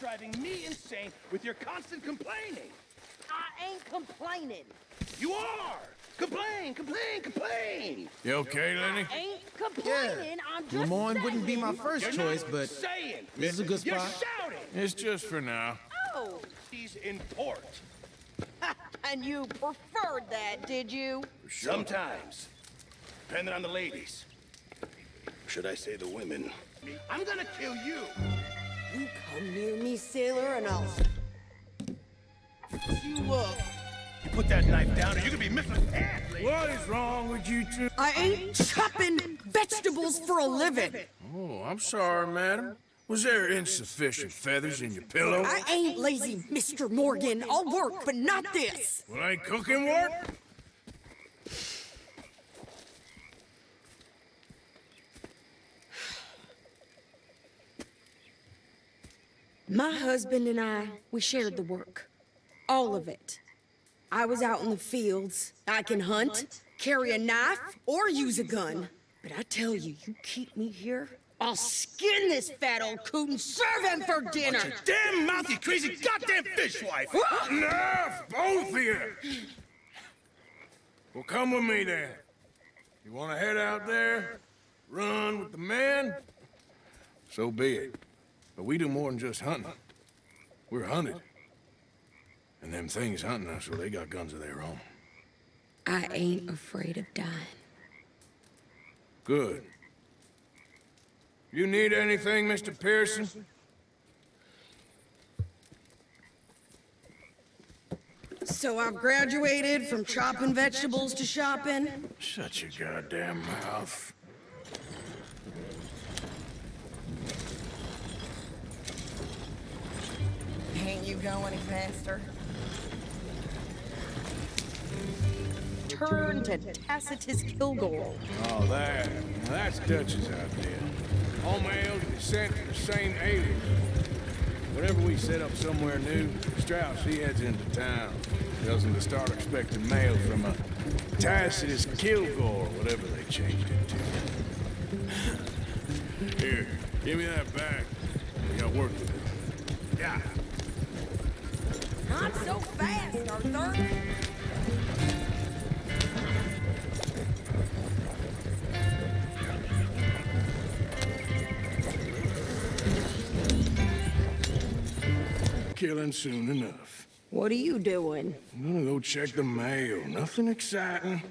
driving me insane with your constant complaining. I ain't complaining. You are! Complain, complain, complain! You okay, Lenny? I ain't complaining. I'm just Lemoyne saying. wouldn't be my 1st You're choice, but saying. this is a good You're spot. shouting. It's just for now. Oh, He's in port. and you preferred that, did you? Sometimes. Depending on the ladies. Should I say the women? I'm gonna kill you. You come near me, sailor, and I'll you up. You put that knife down or you could be missing a hand. What is wrong with you two? I ain't chopping vegetables for a living. Oh, I'm sorry, madam. Was there insufficient feathers in your pillow? I ain't lazy, Mr. Morgan. I'll work, but not this. Well, I ain't cooking work? My husband and I, we shared the work. All of it. I was out in the fields. I can hunt, carry a knife, or use a gun. But I tell you, you keep me here, I'll skin this fat old coot and serve him for dinner. Damn mouth, you crazy goddamn fishwife! Enough, both of you! Well, come with me then. You want to head out there, run with the man, So be it. But we do more than just hunting. We're hunted. And them things hunting us, well, they got guns of their own. I ain't afraid of dying. Good. You need anything, Mr. Pearson? So I've graduated from chopping vegetables to shopping. Shut your goddamn mouth. You go any faster? Turn to Tacitus Kilgore. Oh, that. That's Dutch's idea. All be sent to the same alias. Whenever we set up somewhere new, Strauss, he heads into town. Tells him to start expecting mail from a Tacitus Kilgore, whatever they changed it to. Here, give me that back. We got work to do. Yeah. Not so fast, Arthur. Killing soon enough. What are you doing? I'm gonna go check the mail. Nothing exciting.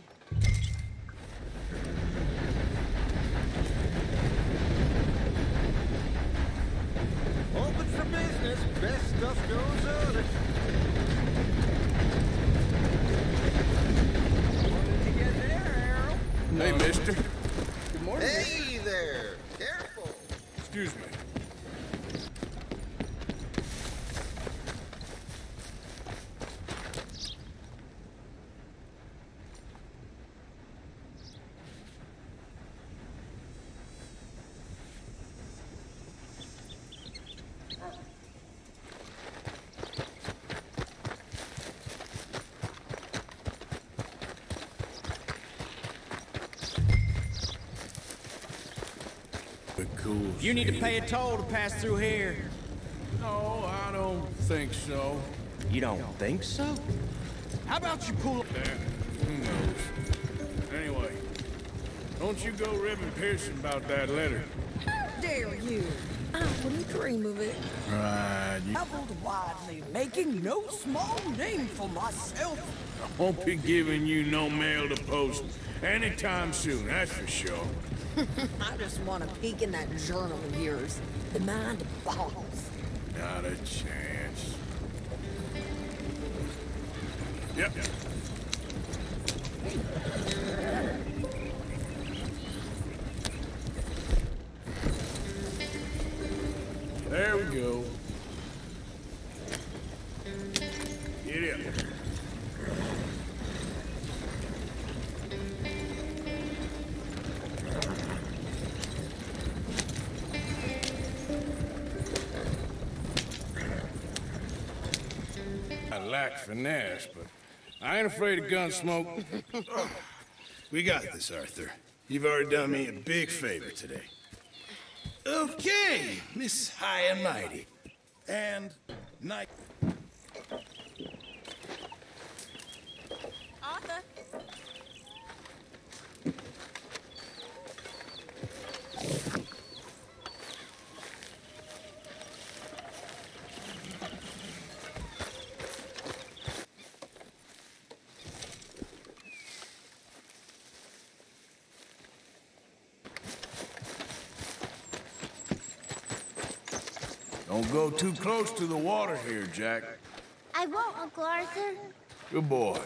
Open for business. Excuse me. But cool. You need to pay a toll to pass through here. No, I don't think so. You don't think so? How about you pull up There. Who knows? Anyway, don't you go ribbing Pearson about that letter. How dare you? I wouldn't dream of it. Right. Traveled widely, making no small name for myself. won't be giving you no mail to post anytime soon, that's for sure. I just want to peek in that journal of yours. The mind boggles. Not a chance. Yep. There we go. Lack finesse, but I ain't afraid of gun smoke. We got this, Arthur. You've already done me a big favor today. Okay, Miss High and Mighty. and night. Arthur. Don't go too close to the water here, Jack. I won't, Uncle Arthur. Good boy.